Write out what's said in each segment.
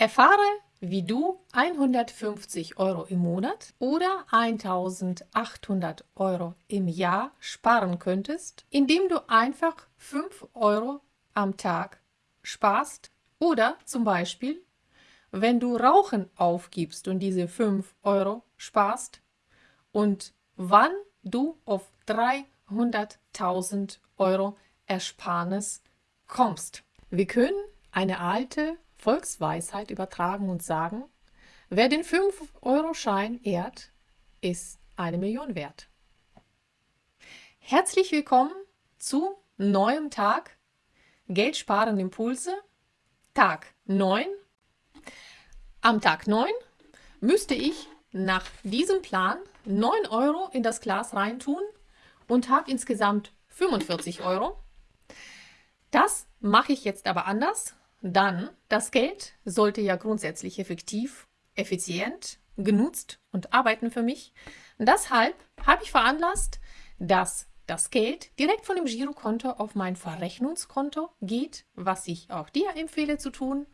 Erfahre, wie du 150 Euro im Monat oder 1800 Euro im Jahr sparen könntest, indem du einfach 5 Euro am Tag sparst oder zum Beispiel, wenn du Rauchen aufgibst und diese 5 Euro sparst und wann du auf 300.000 Euro Ersparnis kommst. Wir können eine alte Volksweisheit übertragen und sagen, wer den 5-Euro-Schein ehrt, ist eine Million wert. Herzlich willkommen zu neuem Tag Geld sparen Impulse, Tag 9. Am Tag 9 müsste ich nach diesem Plan 9 Euro in das Glas reintun und habe insgesamt 45 Euro. Das mache ich jetzt aber anders. Dann, das Geld sollte ja grundsätzlich effektiv, effizient genutzt und arbeiten für mich. Deshalb habe ich veranlasst, dass das Geld direkt von dem Girokonto auf mein Verrechnungskonto geht, was ich auch dir empfehle zu tun,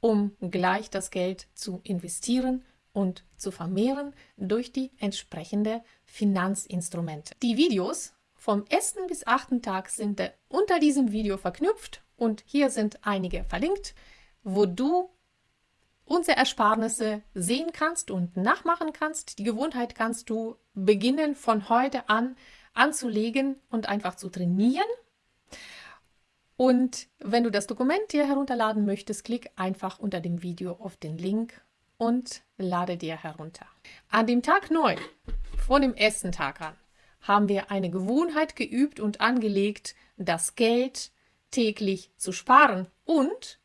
um gleich das Geld zu investieren und zu vermehren durch die entsprechende Finanzinstrumente. Die Videos vom ersten bis achten Tag sind unter diesem Video verknüpft und hier sind einige verlinkt, wo du unsere Ersparnisse sehen kannst und nachmachen kannst. Die Gewohnheit kannst du beginnen von heute an anzulegen und einfach zu trainieren. Und wenn du das Dokument dir herunterladen möchtest, klick einfach unter dem Video auf den Link und lade dir herunter. An dem Tag 9, vor dem ersten Tag an, haben wir eine Gewohnheit geübt und angelegt, das Geld täglich zu sparen und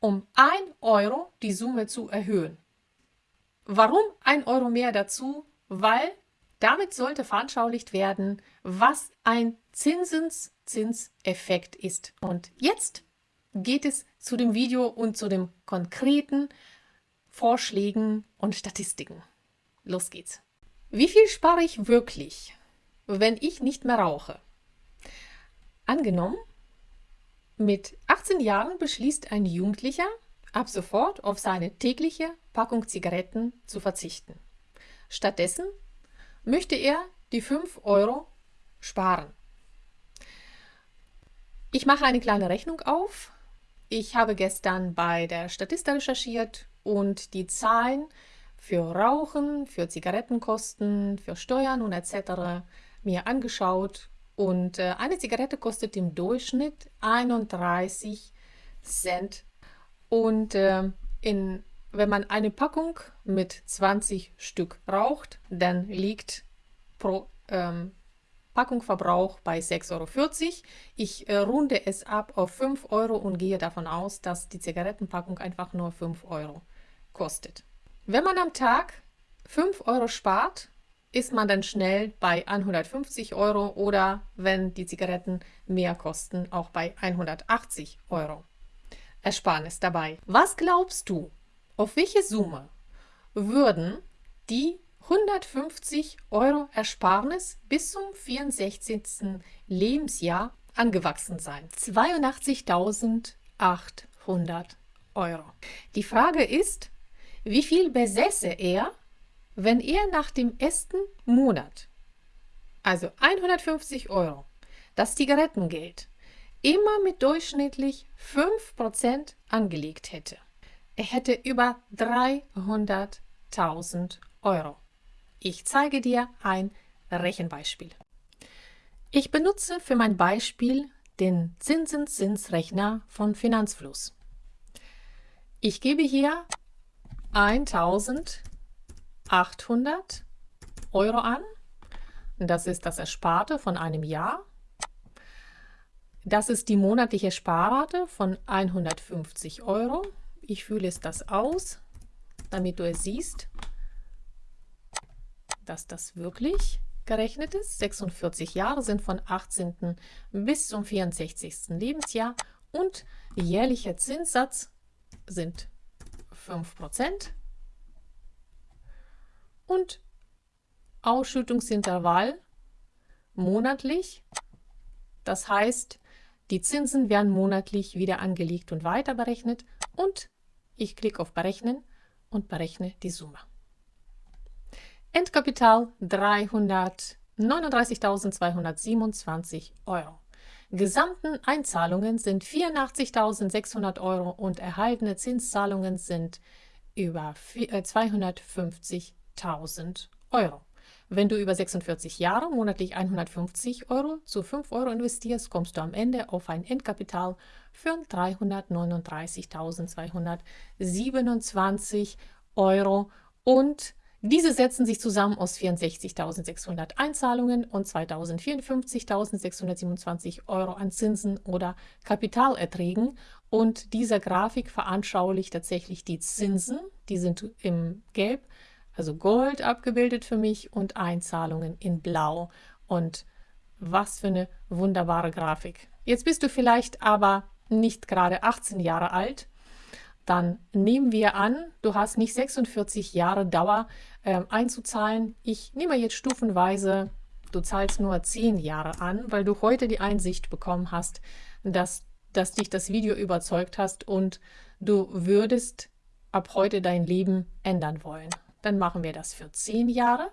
um 1 Euro die Summe zu erhöhen. Warum 1 Euro mehr dazu? Weil damit sollte veranschaulicht werden, was ein Zinseszinseffekt ist. Und jetzt geht es zu dem Video und zu den konkreten Vorschlägen und Statistiken. Los geht's. Wie viel spare ich wirklich? wenn ich nicht mehr rauche. Angenommen, mit 18 Jahren beschließt ein Jugendlicher, ab sofort auf seine tägliche Packung Zigaretten zu verzichten. Stattdessen möchte er die 5 Euro sparen. Ich mache eine kleine Rechnung auf. Ich habe gestern bei der Statista recherchiert und die Zahlen für Rauchen, für Zigarettenkosten, für Steuern und etc mir angeschaut und äh, eine Zigarette kostet im Durchschnitt 31 Cent. Und äh, in, wenn man eine Packung mit 20 Stück raucht, dann liegt pro ähm, Packung Verbrauch bei 6,40 Euro. Ich äh, runde es ab auf 5 Euro und gehe davon aus, dass die Zigarettenpackung einfach nur 5 Euro kostet. Wenn man am Tag 5 Euro spart, ist man dann schnell bei 150 Euro oder wenn die Zigaretten mehr kosten, auch bei 180 Euro. Ersparnis dabei. Was glaubst du, auf welche Summe würden die 150 Euro Ersparnis bis zum 64. Lebensjahr angewachsen sein? 82.800 Euro. Die Frage ist, wie viel besäße er, wenn er nach dem ersten Monat, also 150 Euro, das Zigarettengeld immer mit durchschnittlich 5% angelegt hätte, er hätte über 300.000 Euro. Ich zeige dir ein Rechenbeispiel. Ich benutze für mein Beispiel den Zinseszinsrechner von Finanzfluss. Ich gebe hier 1000 800 Euro an. Das ist das Ersparte von einem Jahr. Das ist die monatliche Sparrate von 150 Euro. Ich fühle es das aus, damit du es siehst, dass das wirklich gerechnet ist. 46 Jahre sind von 18. bis zum 64. Lebensjahr und jährlicher Zinssatz sind 5% und Ausschüttungsintervall monatlich. Das heißt, die Zinsen werden monatlich wieder angelegt und weiter berechnet und ich klicke auf Berechnen und berechne die Summe. Endkapital 339.227 Euro. Gesamten Einzahlungen sind 84.600 Euro und erhaltene Zinszahlungen sind über 250 äh, Euro. 1000 Euro. Wenn du über 46 Jahre monatlich 150 Euro zu 5 Euro investierst, kommst du am Ende auf ein Endkapital von 339.227 Euro und diese setzen sich zusammen aus 64.600 Einzahlungen und 2.054.627 Euro an Zinsen oder Kapitalerträgen. Und diese Grafik veranschaulicht tatsächlich die Zinsen, die sind im Gelb also Gold abgebildet für mich und Einzahlungen in Blau. Und was für eine wunderbare Grafik. Jetzt bist du vielleicht aber nicht gerade 18 Jahre alt dann nehmen wir an, du hast nicht 46 Jahre Dauer äh, einzuzahlen. Ich nehme jetzt stufenweise, du zahlst nur 10 Jahre an, weil du heute die Einsicht bekommen hast, dass, dass dich das Video überzeugt hast und du würdest ab heute dein Leben ändern wollen. Dann machen wir das für 10 Jahre.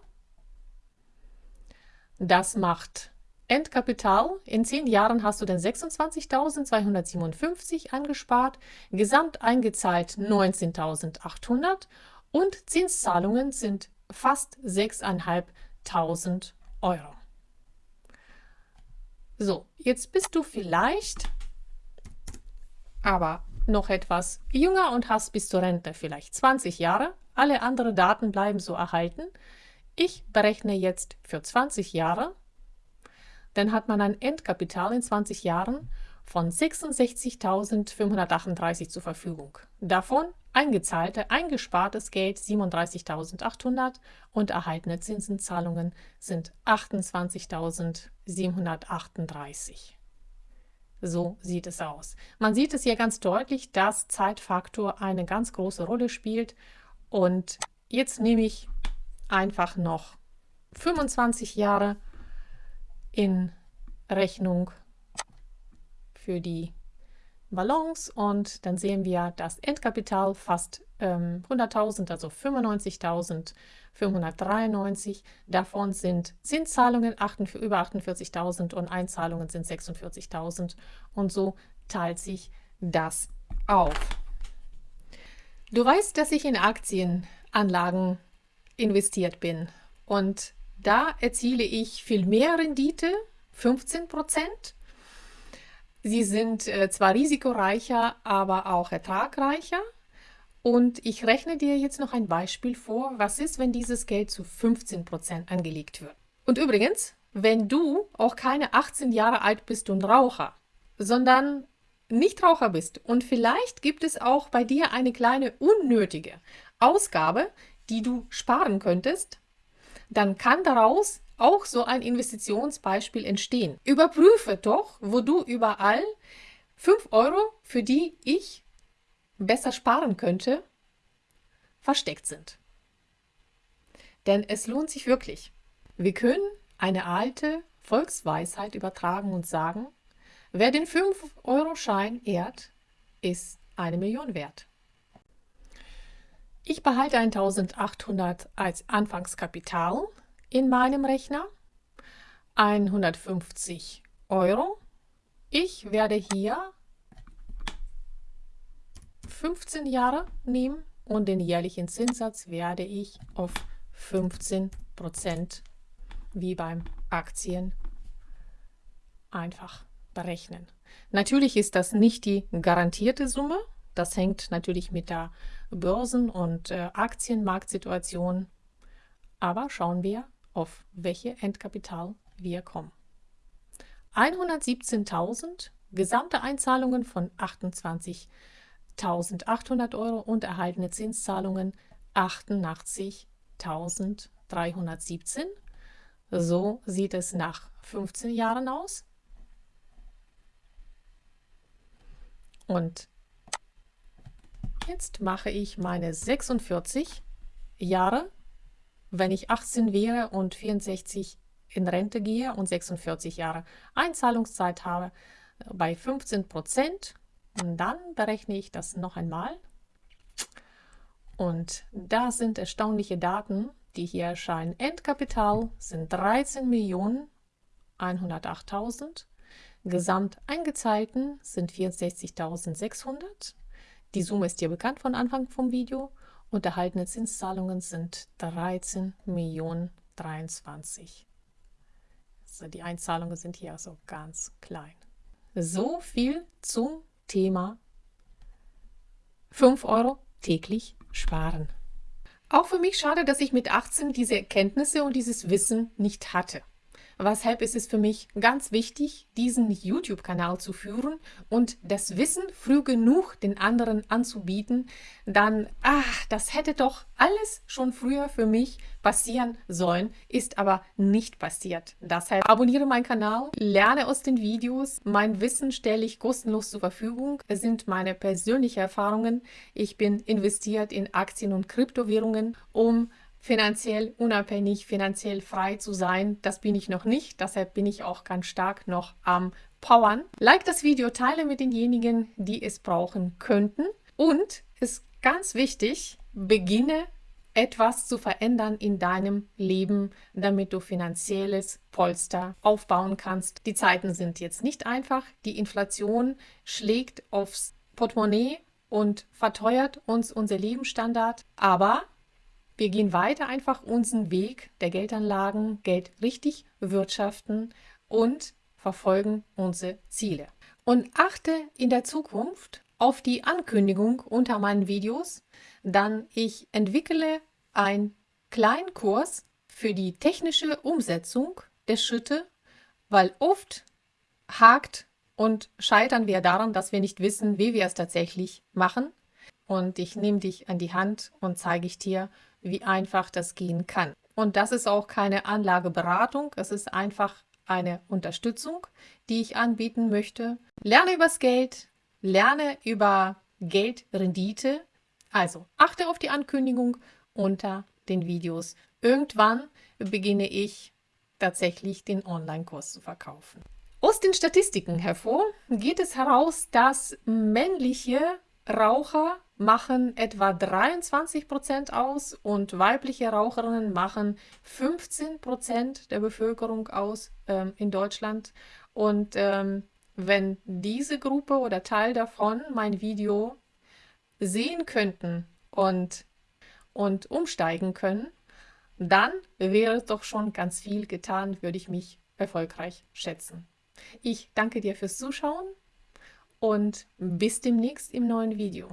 Das macht Endkapital. In 10 Jahren hast du dann 26.257 angespart, gesamt eingezahlt 19.800 und Zinszahlungen sind fast 6.500 Euro. So, jetzt bist du vielleicht aber noch etwas jünger und hast bis zur Rente vielleicht 20 Jahre. Alle anderen Daten bleiben so erhalten. Ich berechne jetzt für 20 Jahre dann hat man ein Endkapital in 20 Jahren von 66.538 zur Verfügung. Davon eingezahlte, eingespartes Geld 37.800 und erhaltene Zinsenzahlungen sind 28.738. So sieht es aus. Man sieht es hier ganz deutlich, dass Zeitfaktor eine ganz große Rolle spielt. Und jetzt nehme ich einfach noch 25 Jahre in Rechnung für die Balance und dann sehen wir das Endkapital fast ähm, 100.000, also 95.593. Davon sind Zinszahlungen über 48.000 und Einzahlungen sind 46.000 und so teilt sich das auf. Du weißt, dass ich in Aktienanlagen investiert bin und da erziele ich viel mehr Rendite, 15 Prozent. Sie sind äh, zwar risikoreicher, aber auch ertragreicher. Und ich rechne dir jetzt noch ein Beispiel vor. Was ist, wenn dieses Geld zu 15 Prozent angelegt wird? Und übrigens, wenn du auch keine 18 Jahre alt bist und Raucher, sondern nicht Raucher bist und vielleicht gibt es auch bei dir eine kleine unnötige Ausgabe, die du sparen könntest, dann kann daraus auch so ein Investitionsbeispiel entstehen. Überprüfe doch, wo du überall 5 Euro, für die ich besser sparen könnte, versteckt sind. Denn es lohnt sich wirklich. Wir können eine alte Volksweisheit übertragen und sagen, wer den 5-Euro-Schein ehrt, ist eine Million wert. Ich behalte 1800 als Anfangskapital in meinem Rechner. 150 Euro. Ich werde hier 15 Jahre nehmen und den jährlichen Zinssatz werde ich auf 15 Prozent wie beim Aktien einfach berechnen. Natürlich ist das nicht die garantierte Summe, das hängt natürlich mit der Börsen- und äh, Aktienmarktsituation. Aber schauen wir, auf welche Endkapital wir kommen. 117.000 gesamte Einzahlungen von 28.800 Euro und erhaltene Zinszahlungen 88.317. So sieht es nach 15 Jahren aus. Und Jetzt mache ich meine 46 Jahre, wenn ich 18 wäre und 64 in Rente gehe und 46 Jahre Einzahlungszeit habe, bei 15 Prozent. Und dann berechne ich das noch einmal. Und da sind erstaunliche Daten, die hier erscheinen. Endkapital sind 13.108.000. Gesamt eingezahlten sind 64.600. Die Summe ist dir bekannt von Anfang vom Video. Und erhaltene Zinszahlungen sind 13 Millionen 23. Also die Einzahlungen sind hier also ganz klein. So viel zum Thema 5 Euro täglich sparen. Auch für mich schade, dass ich mit 18 diese Erkenntnisse und dieses Wissen nicht hatte. Weshalb ist es für mich ganz wichtig, diesen YouTube-Kanal zu führen und das Wissen früh genug den anderen anzubieten, dann, ach, das hätte doch alles schon früher für mich passieren sollen, ist aber nicht passiert. Deshalb abonniere meinen Kanal, lerne aus den Videos. Mein Wissen stelle ich kostenlos zur Verfügung. Es sind meine persönlichen Erfahrungen. Ich bin investiert in Aktien und Kryptowährungen, um finanziell unabhängig, finanziell frei zu sein. Das bin ich noch nicht, deshalb bin ich auch ganz stark noch am Powern. Like das Video, teile mit denjenigen, die es brauchen könnten. Und ist ganz wichtig, beginne etwas zu verändern in deinem Leben, damit du finanzielles Polster aufbauen kannst. Die Zeiten sind jetzt nicht einfach. Die Inflation schlägt aufs Portemonnaie und verteuert uns unser Lebensstandard. Aber wir gehen weiter einfach unseren Weg der Geldanlagen, Geld richtig wirtschaften und verfolgen unsere Ziele. Und achte in der Zukunft auf die Ankündigung unter meinen Videos, dann ich entwickle einen kleinen Kurs für die technische Umsetzung der Schritte, weil oft hakt und scheitern wir daran, dass wir nicht wissen, wie wir es tatsächlich machen. Und ich nehme dich an die Hand und zeige ich dir, wie einfach das gehen kann. Und das ist auch keine Anlageberatung, es ist einfach eine Unterstützung, die ich anbieten möchte. Lerne übers Geld, lerne über Geldrendite. Also achte auf die Ankündigung unter den Videos. Irgendwann beginne ich tatsächlich den Online-Kurs zu verkaufen. Aus den Statistiken hervor geht es heraus, dass männliche Raucher machen etwa 23 Prozent aus und weibliche Raucherinnen machen 15 Prozent der Bevölkerung aus ähm, in Deutschland. Und ähm, wenn diese Gruppe oder Teil davon mein Video sehen könnten und, und umsteigen können, dann wäre doch schon ganz viel getan, würde ich mich erfolgreich schätzen. Ich danke dir fürs Zuschauen und bis demnächst im neuen Video.